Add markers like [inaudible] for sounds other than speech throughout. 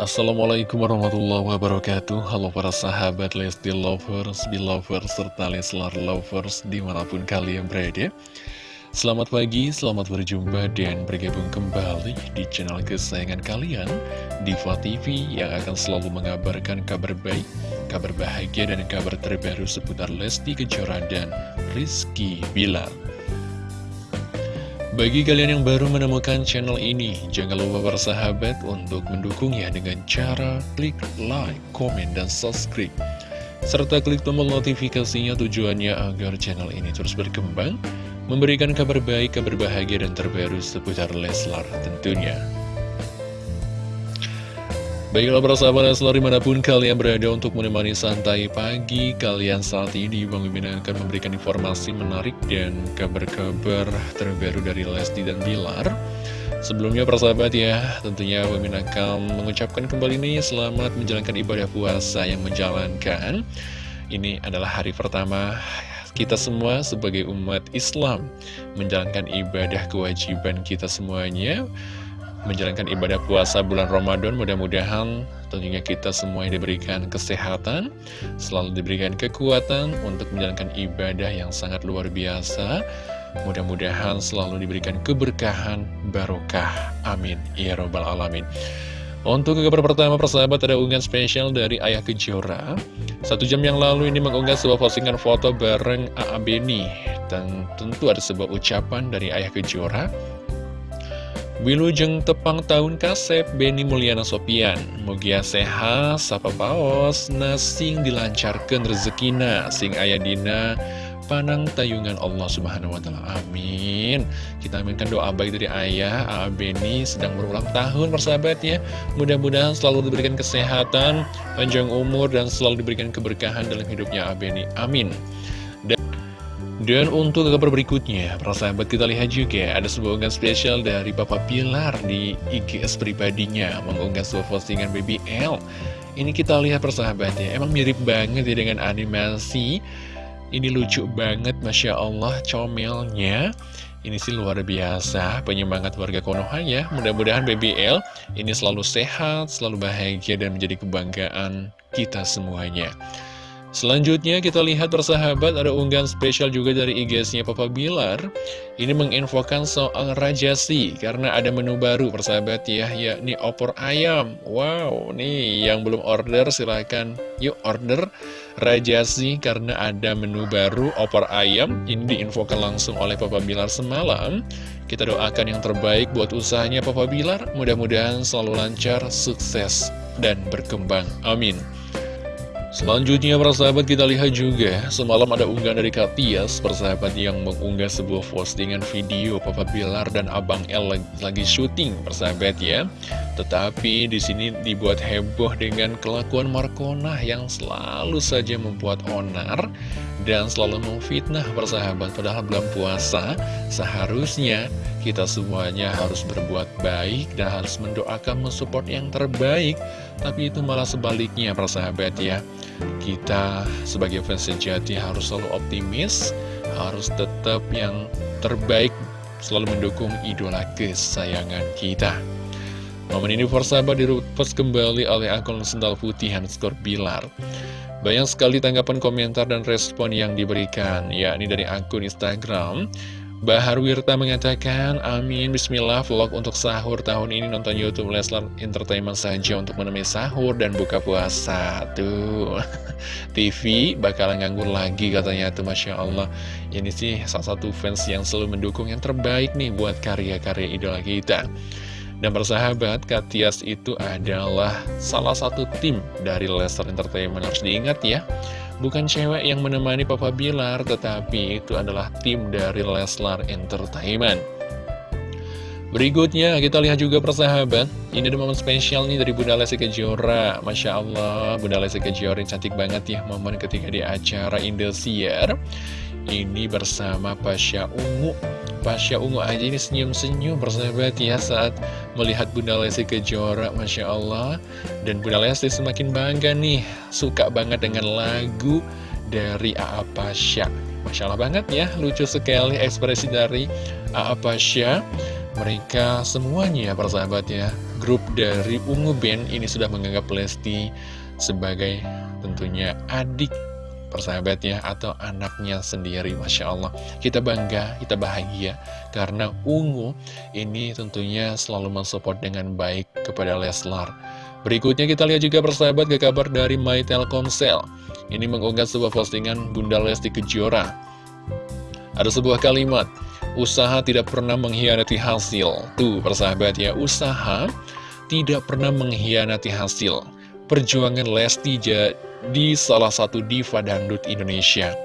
Assalamualaikum warahmatullahi wabarakatuh. Halo para sahabat Lesti Lovers, Belovers, serta Leslar Lovers di mana pun kalian berada. Selamat pagi, selamat berjumpa dan bergabung kembali di channel kesayangan kalian Diva TV yang akan selalu mengabarkan kabar baik, kabar bahagia dan kabar terbaru seputar Lesti Kejora dan Rizky Bilar bagi kalian yang baru menemukan channel ini, jangan lupa bersahabat untuk mendukungnya dengan cara klik like, komen, dan subscribe. Serta klik tombol notifikasinya tujuannya agar channel ini terus berkembang, memberikan kabar baik, kabar bahagia, dan terbaru seputar Leslar tentunya. Baiklah para sahabat selalu di mana pun kalian berada untuk menemani santai pagi Kalian saat ini Bang Mimin akan memberikan informasi menarik dan kabar-kabar terbaru dari Lesti dan Bilar. Sebelumnya para sahabat ya tentunya Mimin akan mengucapkan kembali nih selamat menjalankan ibadah puasa yang menjalankan. Ini adalah hari pertama kita semua sebagai umat Islam menjalankan ibadah kewajiban kita semuanya menjalankan ibadah puasa bulan Ramadan mudah-mudahan tentunya kita semua diberikan kesehatan selalu diberikan kekuatan untuk menjalankan ibadah yang sangat luar biasa. Mudah-mudahan selalu diberikan keberkahan barokah. Amin. Ya robbal alamin. Untuk kabar pertama persahabat ada unggahan spesial dari Ayah Kejora. Satu jam yang lalu ini mengunggah sebuah postingan foto bareng A.A. Beni. Dan tentu ada sebuah ucapan dari Ayah Kejora Wilujeng tepang tahun kasep Beni Mulyana Sopian. Mugia sehat, sapa paos, nasing dilancarkan rezekina. Sing ayadina panang tayungan Allah subhanahu wa ta'ala. Amin. Kita aminkan doa baik dari ayah A.A. Beni sedang berulang tahun persahabat ya. Mudah-mudahan selalu diberikan kesehatan Panjang umur dan selalu diberikan keberkahan dalam hidupnya A.A. Beni. Amin dan untuk kabar berikutnya, para sahabat kita lihat juga ada sebuah unggahan spesial dari Bapak Pilar di IGS pribadinya mengunggah sebuah postingan BBL. Ini kita lihat persahabatnya, emang mirip banget ya dengan animasi. Ini lucu banget, Masya Allah, comelnya. Ini sih luar biasa, penyemangat warga Konoha ya. Mudah-mudahan BBL ini selalu sehat, selalu bahagia, dan menjadi kebanggaan kita semuanya. Selanjutnya kita lihat persahabat ada unggahan spesial juga dari IG-nya Papa Bilar. Ini menginfokan soal rajasi karena ada menu baru persahabat ya yakni opor ayam. Wow nih yang belum order silahkan yuk order rajasi karena ada menu baru opor ayam. Ini diinfokan langsung oleh Papa Bilar semalam. Kita doakan yang terbaik buat usahanya Papa Bilar. Mudah-mudahan selalu lancar, sukses, dan berkembang. Amin Selanjutnya persahabat kita lihat juga Semalam ada unggahan dari Katias Persahabat yang mengunggah sebuah postingan video Papa Bilar dan Abang El lagi, lagi syuting persahabat ya. Tetapi di sini dibuat heboh dengan kelakuan Markona Yang selalu saja membuat onar Dan selalu memfitnah persahabat. Padahal bulan puasa Seharusnya kita semuanya harus berbuat baik dan harus mendoakan mensupport yang terbaik. Tapi itu malah sebaliknya persahabat ya. Kita sebagai fans sejati harus selalu optimis Harus tetap yang terbaik Selalu mendukung idola kesayangan kita. Momen ini persahabat direpost kembali oleh akun sendal putih Hanskor Bilar Banyak sekali tanggapan komentar dan respon yang diberikan yakni dari akun Instagram Bahar Wirta mengatakan, Amin, Bismillah, vlog untuk sahur tahun ini nonton Youtube Leslar Entertainment saja untuk menemui sahur dan buka puasa. Tuh, [laughs] TV bakal nganggur lagi katanya tuh, Masya Allah. Ini sih salah satu fans yang selalu mendukung yang terbaik nih buat karya-karya idola kita. Dan persahabat, Katias itu adalah salah satu tim dari Leslar Entertainment, harus diingat ya. Bukan cewek yang menemani Papa Bilar, tetapi itu adalah tim dari Leslar Entertainment. Berikutnya kita lihat juga persahabat Ini ada momen spesial nih dari Bunda Lesti Kejora Masya Allah Bunda Lesti Kejora cantik banget ya Momen ketika di acara Indosiar Ini bersama Pasha Ungu Pasha Ungu aja ini senyum-senyum persahabat ya saat melihat Bunda Lesti Kejora Masya Allah Dan Bunda Lesti semakin bangga nih Suka banget dengan lagu dari A.A. Pasha Masya Allah banget ya Lucu sekali ekspresi dari A.A. Pasha mereka semuanya persahabat ya grup dari Ungu Band ini sudah menganggap Lesti sebagai tentunya adik persahabatnya atau anaknya sendiri Masya Allah kita bangga, kita bahagia karena Ungu ini tentunya selalu mensupport dengan baik kepada Leslar berikutnya kita lihat juga persahabat ke kabar dari My Telkomsel ini mengunggah sebuah postingan Bunda Lesti Kejora ada sebuah kalimat Usaha tidak pernah mengkhianati hasil. Tuh, persahabat ya, usaha tidak pernah mengkhianati hasil. Perjuangan Lesti jadi salah satu diva dangdut Indonesia.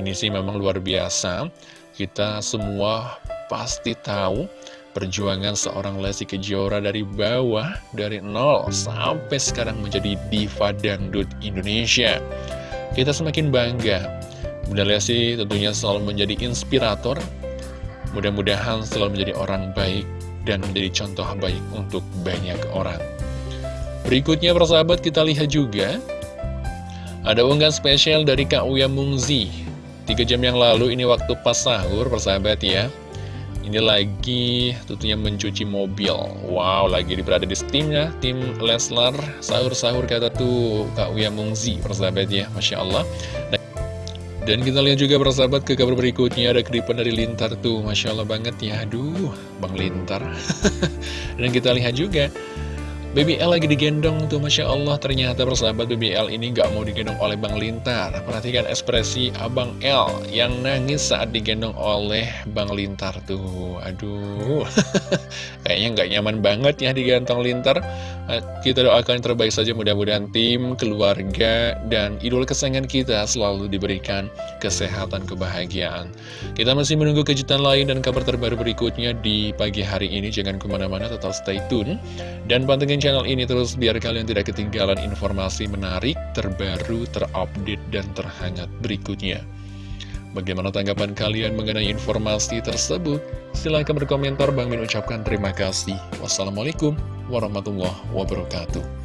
Ini sih memang luar biasa. Kita semua pasti tahu perjuangan seorang Lesti Kejora dari bawah, dari nol sampai sekarang menjadi diva dangdut Indonesia. Kita semakin bangga. Bunda Lesti tentunya selalu menjadi inspirator Mudah-mudahan selalu menjadi orang baik dan menjadi contoh baik untuk banyak orang. Berikutnya persahabat kita lihat juga Ada unggahan spesial dari Kak Uya Mungzi. Tiga jam yang lalu ini waktu pas sahur persahabat ya. Ini lagi tentunya mencuci mobil. Wow lagi berada di steamnya Tim Leslar. Sahur-sahur kata tuh Kak Uya Mungzi persahabat ya Masya Allah. Dan dan kita lihat juga persahabat ke kabar berikutnya. Ada keripan dari Lintar tuh Masya Allah banget ya. Aduh Bang Lintar. [laughs] Dan kita lihat juga BBL lagi digendong tuh Masya Allah. Ternyata persahabat BBL ini gak mau digendong oleh Bang Lintar. Perhatikan ekspresi Abang L Yang nangis saat digendong oleh Bang Lintar tuh. Aduh. [laughs] Kayaknya gak nyaman banget ya digantong Lintar Kita doakan yang terbaik saja mudah-mudahan tim, keluarga, dan idol kesayangan kita Selalu diberikan kesehatan, kebahagiaan. Kita masih menunggu kejutan lain dan kabar terbaru berikutnya di pagi hari ini. Jangan ke mana-mana tetap stay tune. Dan pantengin channel ini terus biar kalian tidak ketinggalan informasi menarik, terbaru, terupdate, dan terhangat berikutnya. Bagaimana tanggapan kalian mengenai informasi tersebut? Silahkan berkomentar, Bang Min ucapkan terima kasih. Wassalamualaikum warahmatullahi wabarakatuh.